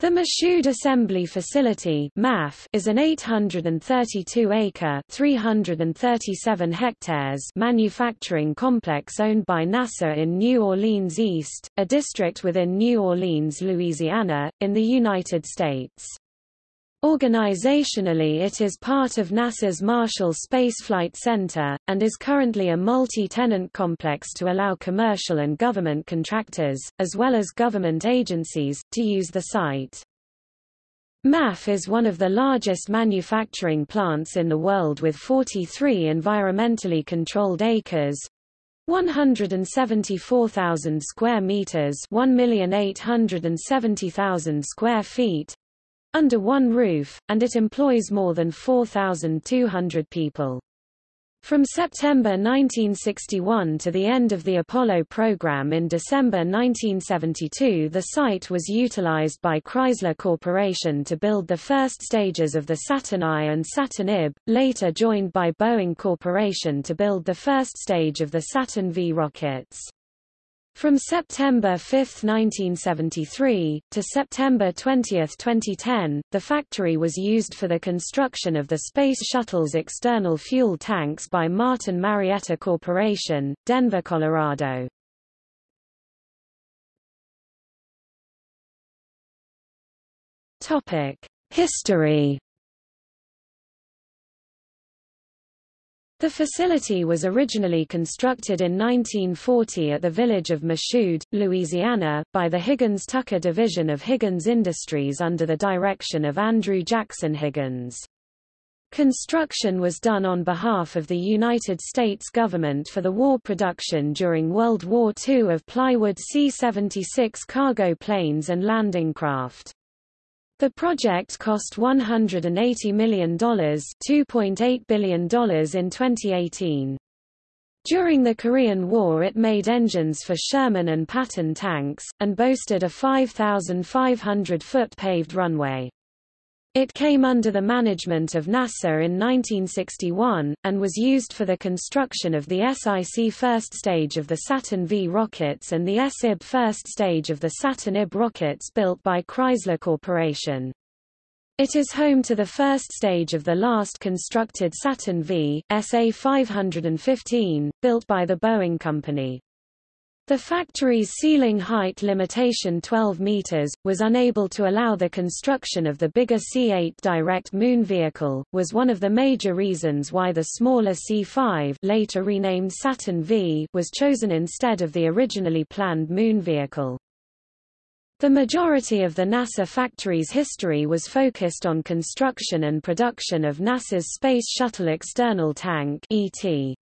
The Michoud Assembly Facility is an 832-acre (337 hectares) manufacturing complex owned by NASA in New Orleans East, a district within New Orleans, Louisiana, in the United States. Organizationally it is part of NASA's Marshall Space Flight Center, and is currently a multi-tenant complex to allow commercial and government contractors, as well as government agencies, to use the site. MAF is one of the largest manufacturing plants in the world with 43 environmentally controlled acres, 174,000 square meters, 1,870,000 square feet, under one roof, and it employs more than 4,200 people. From September 1961 to the end of the Apollo program in December 1972 the site was utilized by Chrysler Corporation to build the first stages of the Saturn I and Saturn IB, later joined by Boeing Corporation to build the first stage of the Saturn V rockets. From September 5, 1973, to September 20, 2010, the factory was used for the construction of the Space Shuttle's external fuel tanks by Martin Marietta Corporation, Denver, Colorado. History The facility was originally constructed in 1940 at the village of Michoud, Louisiana, by the Higgins-Tucker division of Higgins Industries under the direction of Andrew Jackson Higgins. Construction was done on behalf of the United States government for the war production during World War II of plywood C-76 cargo planes and landing craft. The project cost $180 million $2.8 billion in 2018. During the Korean War it made engines for Sherman and Patton tanks, and boasted a 5,500-foot paved runway. It came under the management of NASA in 1961, and was used for the construction of the SIC first stage of the Saturn V rockets and the SIB first stage of the Saturn IB rockets built by Chrysler Corporation. It is home to the first stage of the last constructed Saturn V, SA-515, built by the Boeing Company. The factory's ceiling height limitation 12 meters, was unable to allow the construction of the bigger C-8 direct moon vehicle, was one of the major reasons why the smaller C-5 later renamed Saturn V was chosen instead of the originally planned moon vehicle. The majority of the NASA factory's history was focused on construction and production of NASA's Space Shuttle External Tank ET.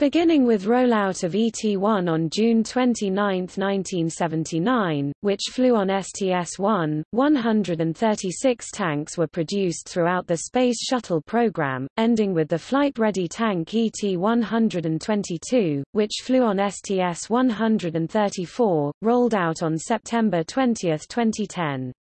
Beginning with rollout of ET-1 on June 29, 1979, which flew on STS-1, 136 tanks were produced throughout the Space Shuttle program, ending with the flight-ready tank ET-122, which flew on STS-134, rolled out on September 20, 2010.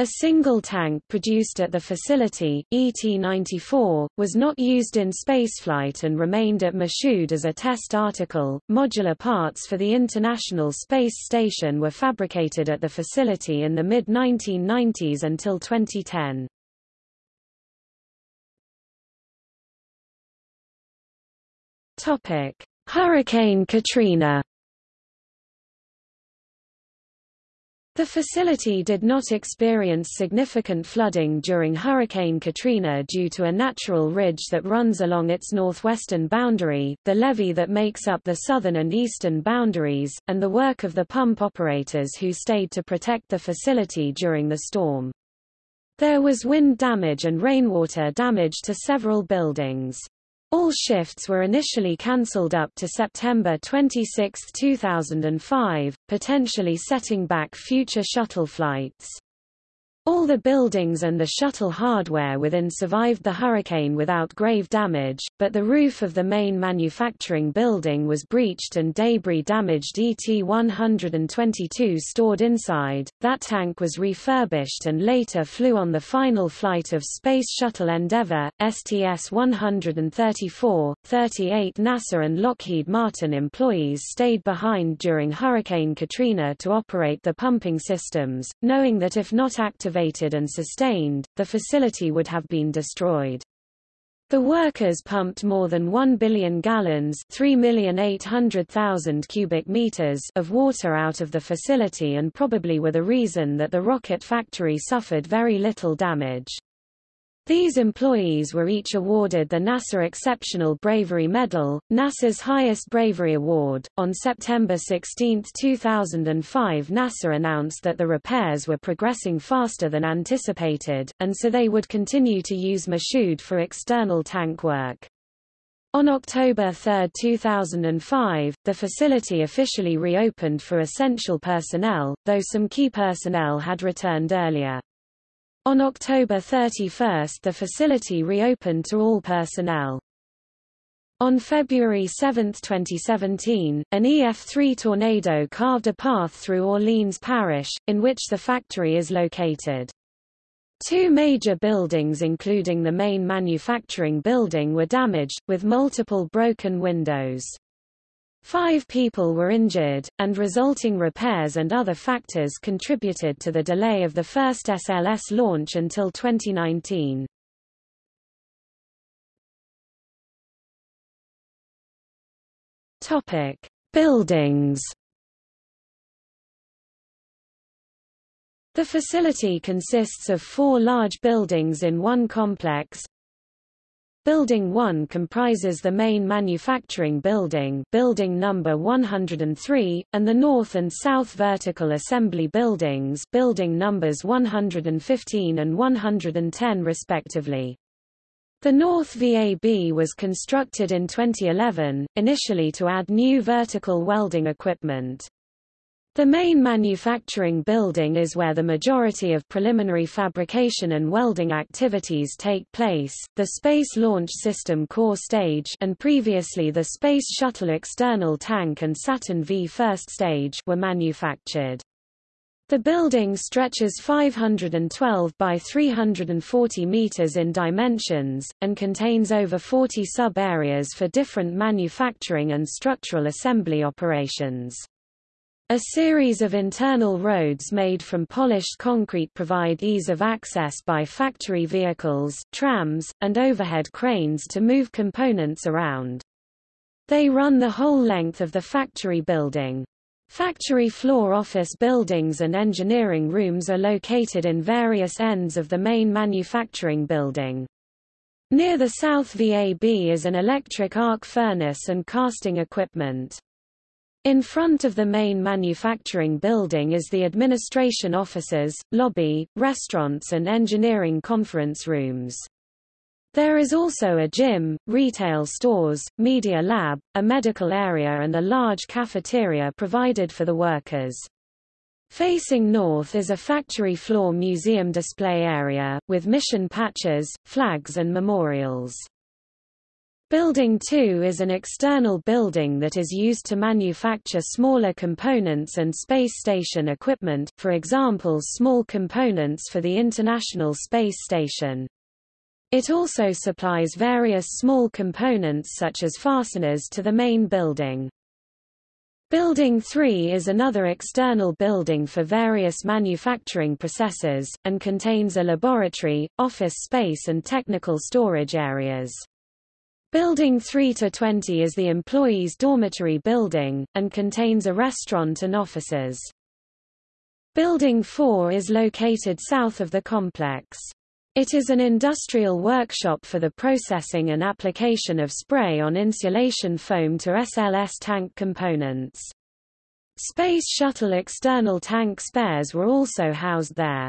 A single tank produced at the facility, ET-94, was not used in spaceflight and remained at Michoud as a test article. Modular parts for the International Space Station were fabricated at the facility in the mid-1990s until 2010. Topic: Hurricane Katrina The facility did not experience significant flooding during Hurricane Katrina due to a natural ridge that runs along its northwestern boundary, the levee that makes up the southern and eastern boundaries, and the work of the pump operators who stayed to protect the facility during the storm. There was wind damage and rainwater damage to several buildings. All shifts were initially cancelled up to September 26, 2005, potentially setting back future shuttle flights. All the buildings and the shuttle hardware within survived the hurricane without grave damage, but the roof of the main manufacturing building was breached and debris damaged ET-122 stored inside. That tank was refurbished and later flew on the final flight of Space Shuttle Endeavour, STS-134. 38 NASA and Lockheed Martin employees stayed behind during Hurricane Katrina to operate the pumping systems, knowing that if not activated activated and sustained, the facility would have been destroyed. The workers pumped more than 1 billion gallons cubic meters of water out of the facility and probably were the reason that the rocket factory suffered very little damage. These employees were each awarded the NASA Exceptional Bravery Medal, NASA's highest bravery award. On September 16, 2005, NASA announced that the repairs were progressing faster than anticipated, and so they would continue to use Michoud for external tank work. On October 3, 2005, the facility officially reopened for essential personnel, though some key personnel had returned earlier. On October 31 the facility reopened to all personnel. On February 7, 2017, an EF-3 tornado carved a path through Orleans Parish, in which the factory is located. Two major buildings including the main manufacturing building were damaged, with multiple broken windows. Five people were injured, and resulting repairs and other factors contributed to the delay of the first SLS launch until 2019. Topic: Buildings. The facility consists of four large buildings in one complex, Building 1 comprises the main manufacturing building building number 103, and the north and south vertical assembly buildings building numbers 115 and 110 respectively. The North VAB was constructed in 2011, initially to add new vertical welding equipment. The main manufacturing building is where the majority of preliminary fabrication and welding activities take place. The Space Launch System core stage and previously the Space Shuttle external tank and Saturn V first stage were manufactured. The building stretches 512 by 340 meters in dimensions, and contains over 40 sub-areas for different manufacturing and structural assembly operations. A series of internal roads made from polished concrete provide ease of access by factory vehicles, trams, and overhead cranes to move components around. They run the whole length of the factory building. Factory floor office buildings and engineering rooms are located in various ends of the main manufacturing building. Near the south VAB is an electric arc furnace and casting equipment. In front of the main manufacturing building is the administration offices, lobby, restaurants and engineering conference rooms. There is also a gym, retail stores, media lab, a medical area and a large cafeteria provided for the workers. Facing north is a factory floor museum display area, with mission patches, flags and memorials. Building 2 is an external building that is used to manufacture smaller components and space station equipment, for example small components for the International Space Station. It also supplies various small components such as fasteners to the main building. Building 3 is another external building for various manufacturing processes, and contains a laboratory, office space and technical storage areas. Building 3 to 20 is the employees' dormitory building, and contains a restaurant and offices. Building 4 is located south of the complex. It is an industrial workshop for the processing and application of spray-on insulation foam to SLS tank components. Space Shuttle external tank spares were also housed there.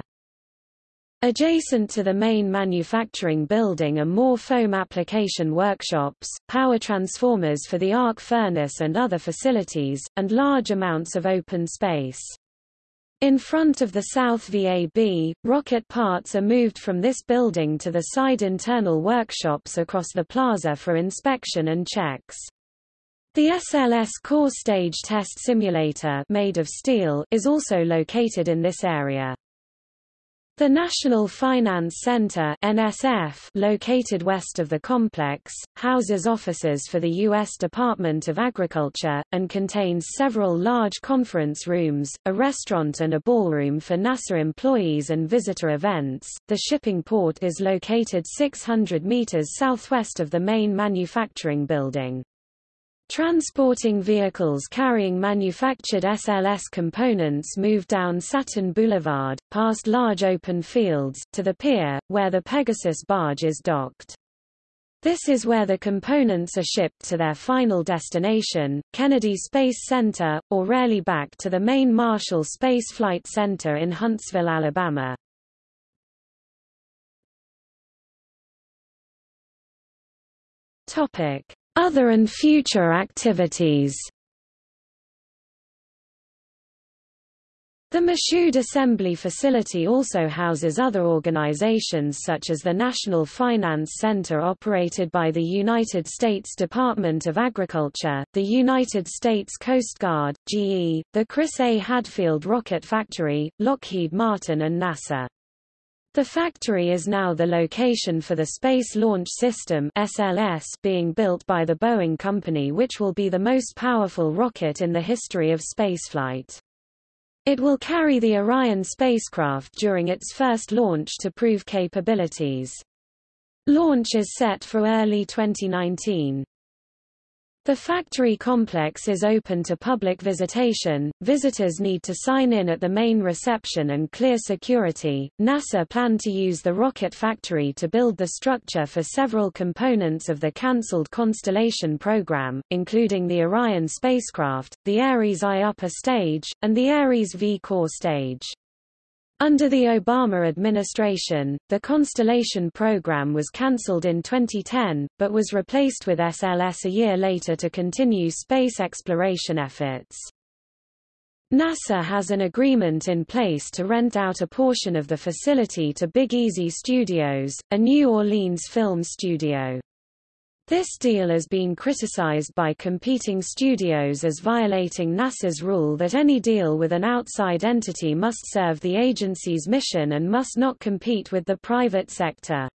Adjacent to the main manufacturing building are more foam application workshops, power transformers for the arc furnace and other facilities, and large amounts of open space. In front of the South VAB, rocket parts are moved from this building to the side internal workshops across the plaza for inspection and checks. The SLS core stage test simulator made of steel is also located in this area. The National Finance Center NSF, located west of the complex, houses offices for the U.S. Department of Agriculture, and contains several large conference rooms, a restaurant and a ballroom for NASA employees and visitor events. The shipping port is located 600 meters southwest of the main manufacturing building. Transporting vehicles carrying manufactured SLS components move down Saturn Boulevard, past large open fields, to the pier, where the Pegasus barge is docked. This is where the components are shipped to their final destination, Kennedy Space Center, or rarely back to the main Marshall Space Flight Center in Huntsville, Alabama. Topic. Other and future activities The Michoud Assembly Facility also houses other organizations such as the National Finance Center operated by the United States Department of Agriculture, the United States Coast Guard, GE, the Chris A. Hadfield Rocket Factory, Lockheed Martin and NASA. The factory is now the location for the Space Launch System SLS being built by the Boeing Company which will be the most powerful rocket in the history of spaceflight. It will carry the Orion spacecraft during its first launch to prove capabilities. Launch is set for early 2019. The factory complex is open to public visitation. Visitors need to sign in at the main reception and clear security. NASA planned to use the rocket factory to build the structure for several components of the cancelled Constellation program, including the Orion spacecraft, the Ares I upper stage, and the Ares V core stage. Under the Obama administration, the Constellation program was cancelled in 2010, but was replaced with SLS a year later to continue space exploration efforts. NASA has an agreement in place to rent out a portion of the facility to Big Easy Studios, a New Orleans film studio. This deal has been criticized by competing studios as violating NASA's rule that any deal with an outside entity must serve the agency's mission and must not compete with the private sector.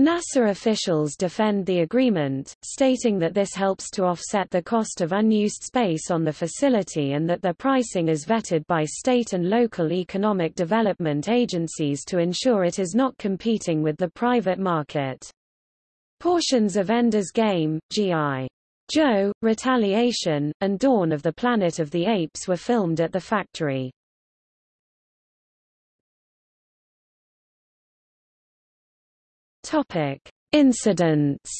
NASA officials defend the agreement, stating that this helps to offset the cost of unused space on the facility and that their pricing is vetted by state and local economic development agencies to ensure it is not competing with the private market. Portions of Ender's Game, G.I. Joe, Retaliation, and Dawn of the Planet of the Apes were filmed at the factory. Topic: Incidents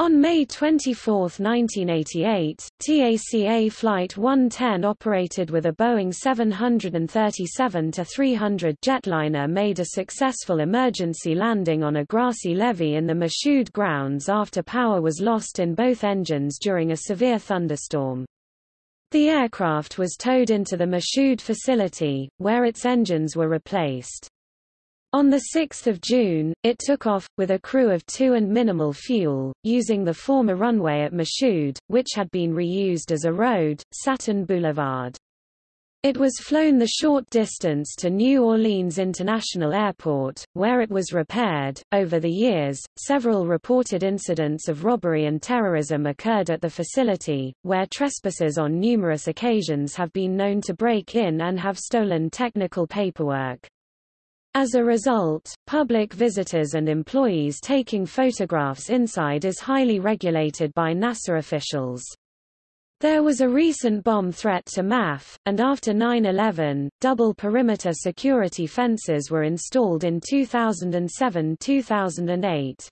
On May 24, 1988, TACA Flight 110 operated with a Boeing 737-300 jetliner made a successful emergency landing on a grassy levee in the Michoud grounds after power was lost in both engines during a severe thunderstorm. The aircraft was towed into the Michoud facility, where its engines were replaced. On 6 June, it took off, with a crew of two and minimal fuel, using the former runway at Michoud, which had been reused as a road, Saturn Boulevard. It was flown the short distance to New Orleans International Airport, where it was repaired. Over the years, several reported incidents of robbery and terrorism occurred at the facility, where trespassers on numerous occasions have been known to break in and have stolen technical paperwork. As a result, public visitors and employees taking photographs inside is highly regulated by NASA officials. There was a recent bomb threat to MAF, and after 9-11, double perimeter security fences were installed in 2007-2008.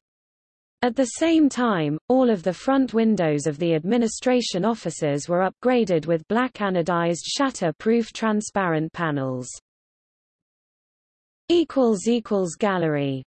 At the same time, all of the front windows of the administration offices were upgraded with black anodized shatter-proof transparent panels. Gallery